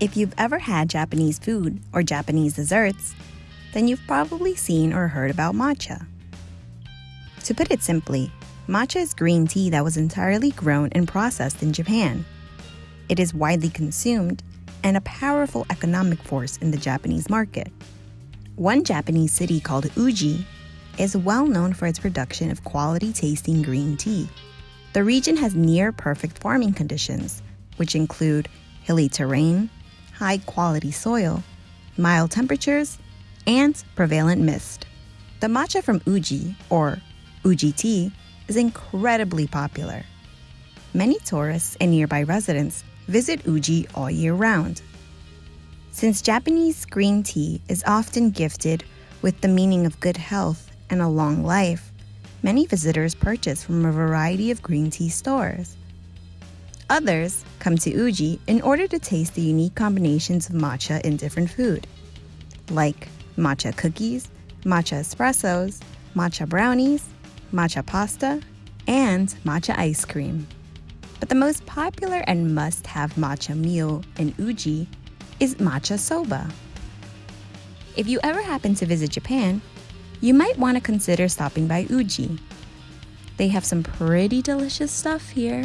If you've ever had Japanese food or Japanese desserts, then you've probably seen or heard about matcha. To put it simply, matcha is green tea that was entirely grown and processed in Japan. It is widely consumed and a powerful economic force in the Japanese market. One Japanese city called Uji is well known for its production of quality tasting green tea. The region has near perfect farming conditions, which include hilly terrain, high quality soil, mild temperatures, and prevalent mist. The matcha from Uji, or Uji tea, is incredibly popular. Many tourists and nearby residents visit Uji all year round. Since Japanese green tea is often gifted with the meaning of good health and a long life, many visitors purchase from a variety of green tea stores. Others come to Uji in order to taste the unique combinations of matcha in different food, like matcha cookies, matcha espressos, matcha brownies, matcha pasta, and matcha ice cream. But the most popular and must have matcha meal in Uji is matcha soba. If you ever happen to visit Japan, you might want to consider stopping by Uji. They have some pretty delicious stuff here.